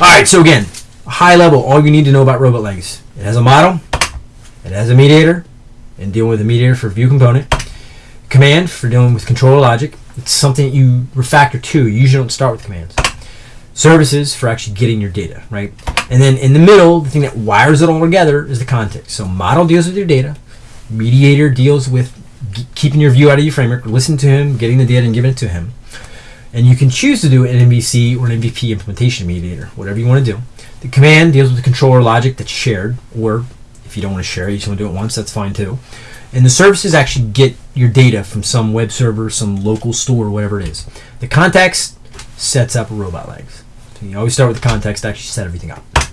All right, so again, high level, all you need to know about Robotlegs. It has a model, it has a mediator, and dealing with a mediator for view component. Command for dealing with controller logic. It's something you refactor to. You usually don't start with commands. Services for actually getting your data, right? And then in the middle, the thing that wires it all together is the context. So model deals with your data, mediator deals with keeping your view out of your framework, listening to him, getting the data and giving it to him. And you can choose to do an MVC or an MVP implementation mediator, whatever you want to do. The command deals with the controller logic that's shared, or if you don't want to share you just want to do it once, that's fine too. And the services actually get your data from some web server, some local store, whatever it is. The context sets up robot legs. So you always start with the context to actually set everything up.